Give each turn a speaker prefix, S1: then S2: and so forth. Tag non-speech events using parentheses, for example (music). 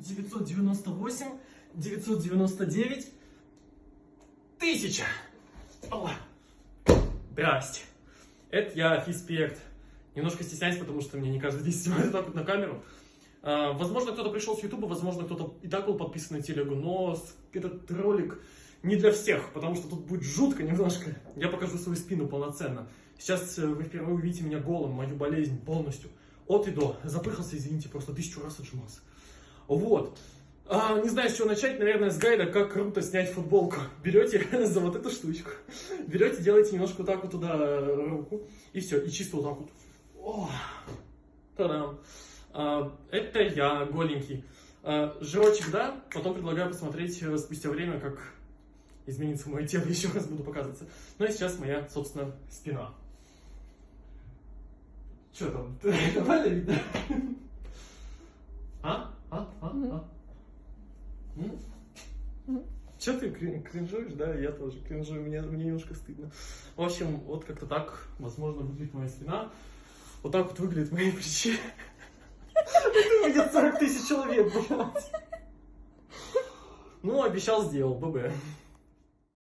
S1: 998, 999, тысяча. О, Здрасте. Это я, Фиспект. Немножко стесняюсь, потому что мне не каждый день снимают так вот на камеру. А, возможно, кто-то пришел с Ютуба, возможно, кто-то и так был подписан на телегу, но этот ролик не для всех, потому что тут будет жутко немножко. Я покажу свою спину полноценно. Сейчас э, вы впервые увидите меня голым, мою болезнь полностью. От и до. Запыхался, извините, просто тысячу раз отжимался. Вот. А, не знаю, с чего начать, наверное, с гайда, как круто снять футболку. Берете (laughs) за вот эту штучку, берете, делаете немножко вот так вот туда э, руку, и все, и чисто вот так вот. О, Та-дам. А, Это я, голенький. А, Жирочек, да? Потом предлагаю посмотреть э, спустя время, как изменится мое тело, (laughs) еще раз буду показываться. Ну и сейчас моя, собственно, спина. Че там? (laughs) Нормально видно? А? А? А? А? Че ты крин- кринжуешь, да? Я тоже кринжую, мне, мне немножко стыдно. В общем, вот как-то так, возможно, выглядит моя спина. Вот так вот выглядят мои плечи. Это видят 40 тысяч человек, блядь. Ну, обещал, сделал, ББ.